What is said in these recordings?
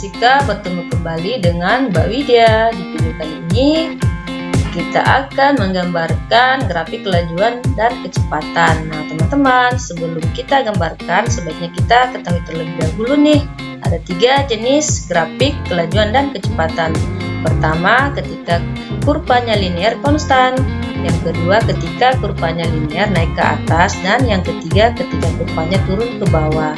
Jessica bertemu kembali dengan Mbak Widya. Di video kali ini kita akan menggambarkan grafik kelajuan dan kecepatan. Nah teman-teman sebelum kita gambarkan sebaiknya kita ketahui terlebih dahulu nih ada tiga jenis grafik kelajuan dan kecepatan. Pertama ketika kurvanya linear konstan, yang kedua ketika kurvanya linear naik ke atas dan yang ketiga ketika kurvanya turun ke bawah.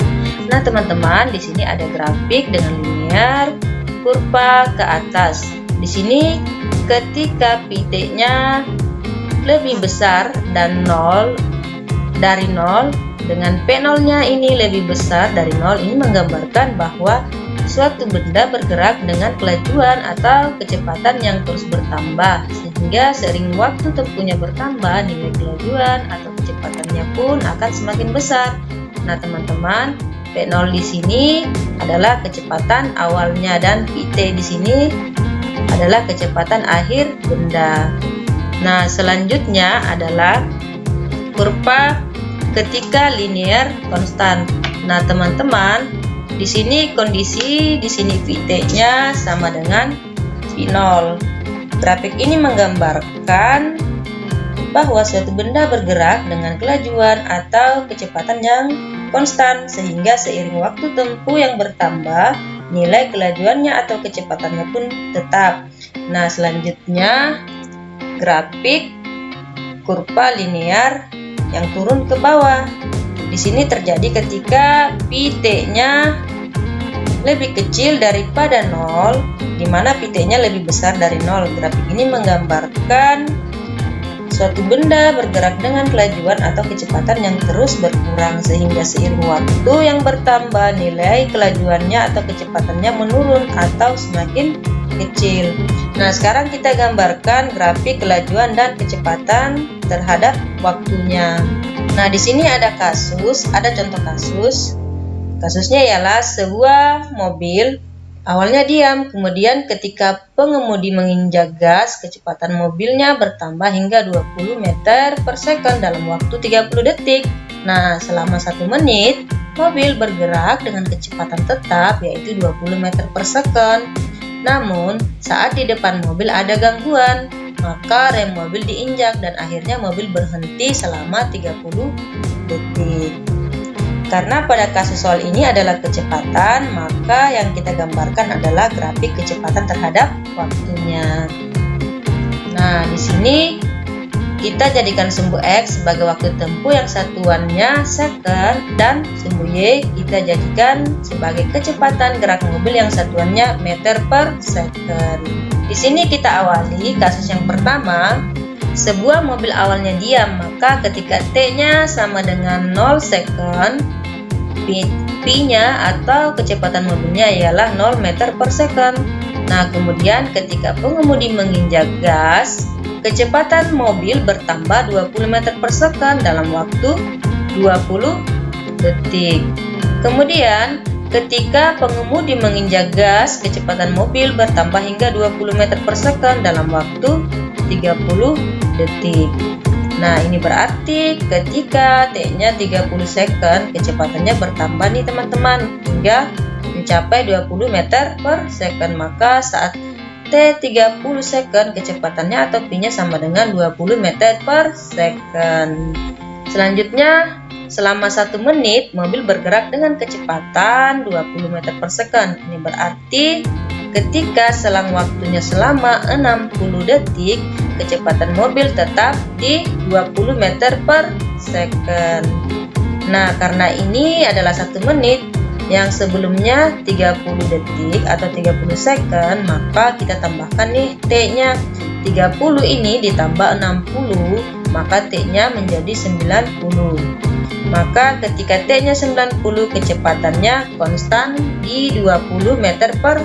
Nah teman-teman di sini ada grafik dengan linear kurva ke atas. Di sini ketika PT-nya lebih besar dan 0 dari 0 dengan P0 nya ini lebih besar dari 0 ini menggambarkan bahwa suatu benda bergerak dengan kelajuan atau kecepatan yang terus bertambah sehingga sering waktu tempuhnya bertambah nilai kelajuan atau kecepatannya pun akan semakin besar nah teman-teman P0 di sini adalah kecepatan awalnya dan PT di sini adalah kecepatan akhir benda. Nah, selanjutnya adalah kurva ketika linear konstan. Nah, teman-teman, di sini kondisi di sini VT-nya sama dengan V0. Grafik ini menggambarkan bahwa suatu benda bergerak dengan kelajuan atau kecepatan yang konstan sehingga seiring waktu tempuh yang bertambah nilai kelajuannya atau kecepatannya pun tetap. Nah, selanjutnya grafik kurva linear yang turun ke bawah. Di sini terjadi ketika PT-nya lebih kecil daripada 0, di mana PT-nya lebih besar dari 0. Grafik ini menggambarkan Suatu benda bergerak dengan kelajuan atau kecepatan yang terus berkurang sehingga seiring waktu yang bertambah nilai kelajuannya atau kecepatannya menurun atau semakin kecil. Nah, sekarang kita gambarkan grafik kelajuan dan kecepatan terhadap waktunya. Nah, di sini ada kasus, ada contoh kasus. Kasusnya ialah sebuah mobil Awalnya diam, kemudian ketika pengemudi menginjak gas, kecepatan mobilnya bertambah hingga 20 meter per second dalam waktu 30 detik. Nah, selama satu menit, mobil bergerak dengan kecepatan tetap yaitu 20 meter per second. Namun, saat di depan mobil ada gangguan, maka rem mobil diinjak dan akhirnya mobil berhenti selama 30 detik. Karena pada kasus soal ini adalah kecepatan, maka yang kita gambarkan adalah grafik kecepatan terhadap waktunya. Nah, di sini kita jadikan sumbu X sebagai waktu tempuh yang satuannya second dan sumbu Y kita jadikan sebagai kecepatan gerak mobil yang satuannya meter per second. Di sini kita awali kasus yang pertama sebuah mobil awalnya diam, maka ketika T-nya sama dengan 0 second, P-nya atau kecepatan mobilnya ialah 0 meter per second. Nah, kemudian ketika pengemudi menginjak gas, kecepatan mobil bertambah 20 meter per second dalam waktu 20 detik. Kemudian, ketika pengemudi menginjak gas, kecepatan mobil bertambah hingga 20 meter per second dalam waktu 30 detik. Nah, ini berarti ketika T-nya 30 second, kecepatannya bertambah nih teman-teman hingga mencapai 20 meter per second. Maka saat T 30 second, kecepatannya atau P-nya sama dengan 20 meter per second. Selanjutnya, selama satu menit, mobil bergerak dengan kecepatan 20 meter per second. Ini berarti ketika selang waktunya selama 60 detik, kecepatan mobil tetap di 20 meter per second. Nah, karena ini adalah satu menit yang sebelumnya 30 detik atau 30 second, maka kita tambahkan nih T-nya. 30 ini ditambah 60, maka T-nya menjadi 90. Maka ketika T-nya 90, kecepatannya konstan di 20 meter per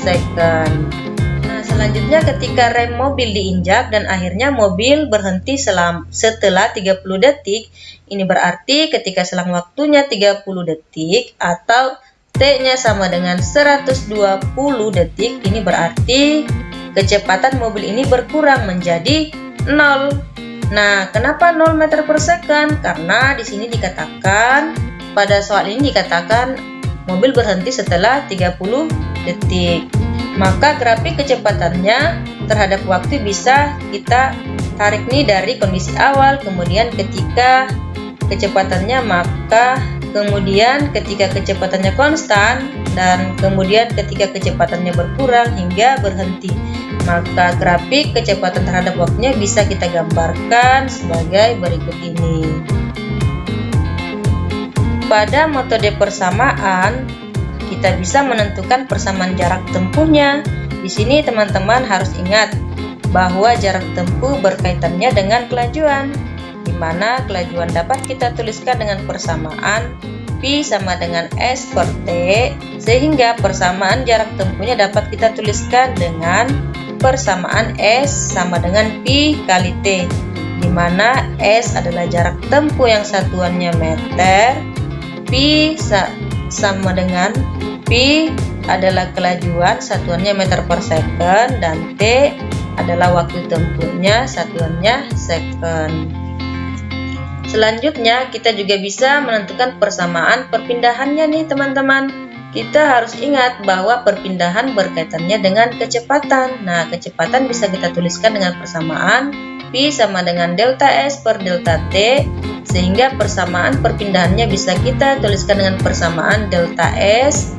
second selanjutnya ketika rem mobil diinjak dan akhirnya mobil berhenti selam, setelah 30 detik, ini berarti ketika selang waktunya 30 detik atau T-nya sama dengan 120 detik, ini berarti kecepatan mobil ini berkurang menjadi 0. Nah, kenapa 0 meter per second? Karena di sini dikatakan pada soal ini dikatakan mobil berhenti setelah 30 detik. Maka grafik kecepatannya terhadap waktu bisa kita tarik nih dari kondisi awal, kemudian ketika kecepatannya maka kemudian ketika kecepatannya konstan dan kemudian ketika kecepatannya berkurang hingga berhenti maka grafik kecepatan terhadap waktunya bisa kita gambarkan sebagai berikut ini pada metode persamaan kita bisa menentukan persamaan jarak tempuhnya. Di sini teman-teman harus ingat bahwa jarak tempuh berkaitannya dengan kelajuan di mana kelajuan dapat kita tuliskan dengan persamaan Pi sama dengan S per T sehingga persamaan jarak tempuhnya dapat kita tuliskan dengan persamaan S sama dengan Pi kali T di mana S adalah jarak tempuh yang satuannya meter Pi sa sama dengan Pi adalah kelajuan satuannya meter per second dan T adalah waktu tempuhnya satuannya second Selanjutnya, kita juga bisa menentukan persamaan perpindahannya nih teman-teman. Kita harus ingat bahwa perpindahan berkaitannya dengan kecepatan. Nah, kecepatan bisa kita tuliskan dengan persamaan P sama dengan delta S per delta T, sehingga persamaan perpindahannya bisa kita tuliskan dengan persamaan delta S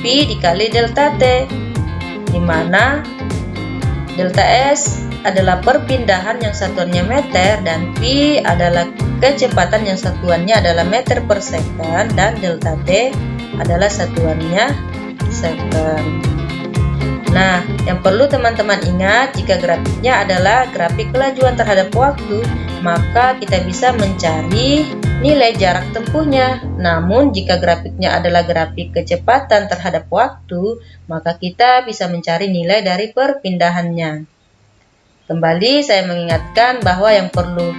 P dikali delta T, di mana delta S adalah perpindahan yang satuannya meter dan P adalah kecepatan yang satuannya adalah meter per second dan delta T adalah satuannya second. Nah, yang perlu teman-teman ingat jika grafiknya adalah grafik kelajuan terhadap waktu, maka kita bisa mencari nilai jarak tempuhnya. Namun, jika grafiknya adalah grafik kecepatan terhadap waktu, maka kita bisa mencari nilai dari perpindahannya. Kembali saya mengingatkan bahwa yang perlu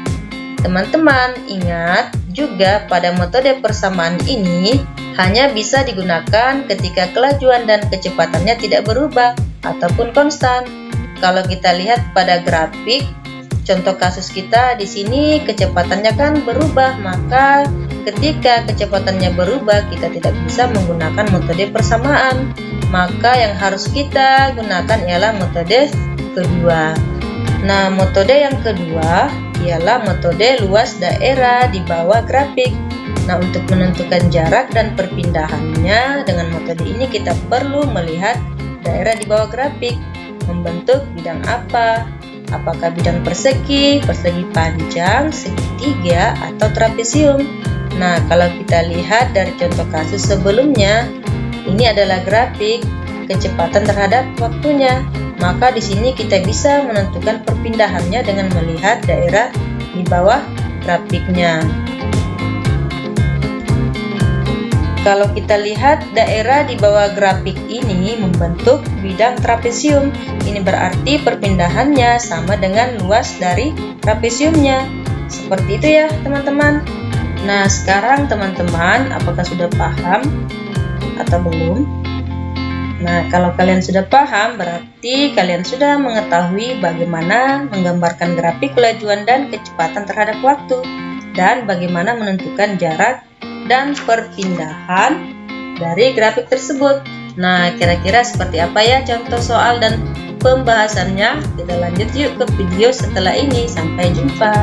Teman-teman ingat juga pada metode persamaan ini hanya bisa digunakan ketika kelajuan dan kecepatannya tidak berubah ataupun konstan. Kalau kita lihat pada grafik contoh kasus kita di sini kecepatannya kan berubah, maka ketika kecepatannya berubah kita tidak bisa menggunakan metode persamaan. Maka yang harus kita gunakan ialah metode kedua. Nah, metode yang kedua ialah metode luas daerah di bawah grafik. Nah, untuk menentukan jarak dan perpindahannya dengan metode ini kita perlu melihat daerah di bawah grafik. Membentuk bidang apa? Apakah bidang persegi, persegi panjang, segitiga, atau trapesium? Nah, kalau kita lihat dari contoh kasus sebelumnya, ini adalah grafik kecepatan terhadap waktunya maka di sini kita bisa menentukan perpindahannya dengan melihat daerah di bawah grafiknya. Kalau kita lihat daerah di bawah grafik ini membentuk bidang trapesium. Ini berarti perpindahannya sama dengan luas dari trapesiumnya. Seperti itu ya teman-teman. Nah sekarang teman-teman apakah sudah paham atau belum? Nah, kalau kalian sudah paham, berarti kalian sudah mengetahui bagaimana menggambarkan grafik kelajuan dan kecepatan terhadap waktu, dan bagaimana menentukan jarak dan perpindahan dari grafik tersebut. Nah, kira-kira seperti apa ya contoh soal dan pembahasannya? Kita lanjut yuk ke video setelah ini. Sampai jumpa.